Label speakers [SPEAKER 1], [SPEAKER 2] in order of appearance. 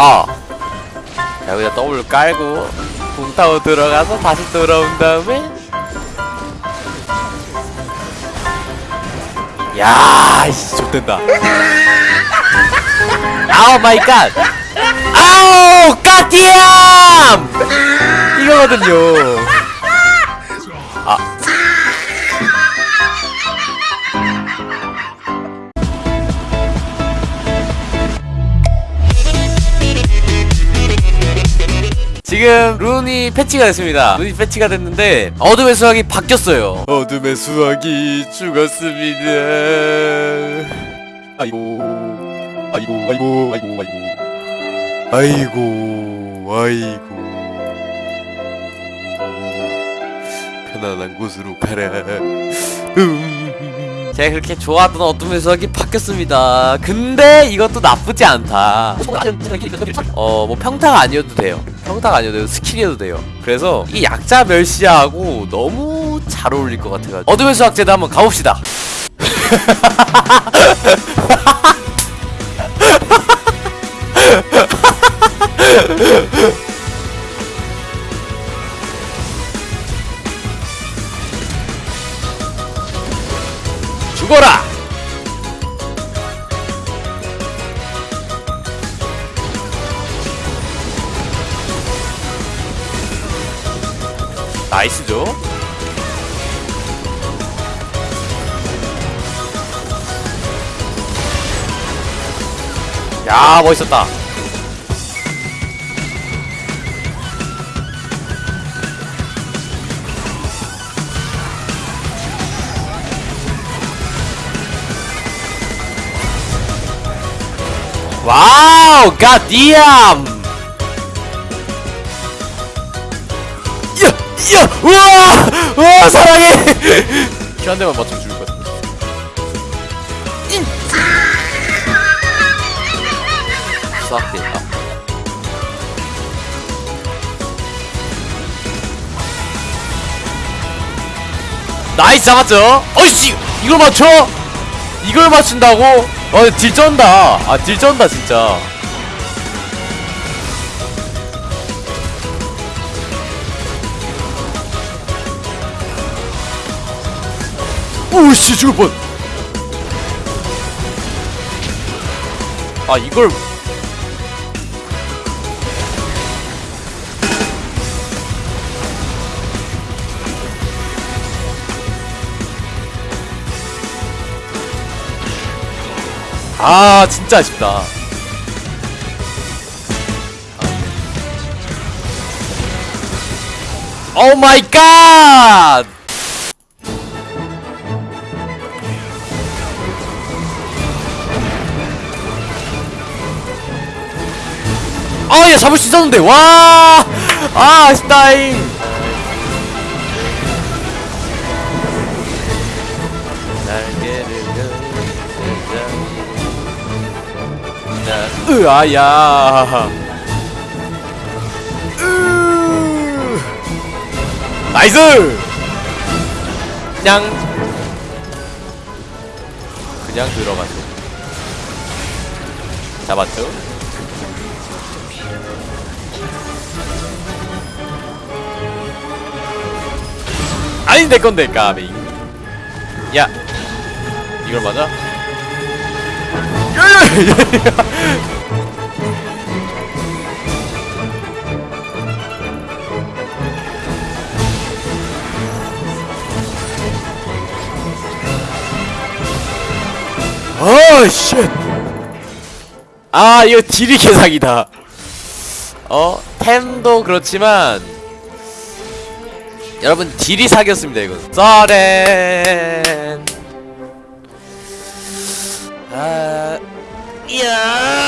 [SPEAKER 1] 아 자, 여기다 W 깔고 붕 타고 들어가서 다시 돌아온 다음에 야, 이씨 좆된다. Oh my God. Oh goddamn 이거거든요. 아. 지금 룬이 패치가 됐습니다. 룬이 패치가 됐는데 어둠의 수학이 바뀌었어요. 어둠의 수학이 죽었습니다. 아이고, 아이고, 아이고, 아이고, 아이고, 아이고, 아이고. 편안한 곳으로 가라. 음. 제가 그렇게 좋아하던 어둠의 수학이 바뀌었습니다. 근데 이것도 나쁘지 않다. 어, 뭐 평타가 아니어도 돼요. 평타가 아니어도 돼요. 스킬이어도 돼요. 그래서 이 약자 멸시하고 너무 잘 어울릴 것 같아가지고 어둠의 수확 쟤도 한번 가봅시다. 죽어라! 나이스죠? 야 멋있었다 와우 갓디암 이야 이야 우와 우와 사랑해 Q 한 대만 맞추면 죽을 것 같아 수학대 아. Nice 잡았죠? 어이씨 이걸 맞춰? 이걸 맞춘다고? 어, 딜 쩐다. 아, 딜 쩐다, 진짜. 오씨, 죽을 뻔. 아, 이걸. 아 진짜 아쉽다 오 마이 갓 아, 얘 잡을 수 있었는데, 와! 아, 아쉽다잉! 으아야. 으. 나이스! 그냥. 그냥 들어가죠 잡았죠? 아니 내 건데 까비. 야. 이걸 맞아? 어, 쉣. 아, 이거 딜이 개사기다. 어, 템도 그렇지만 여러분 딜이 사기였습니다, 이건. 써렌. 아, 이야.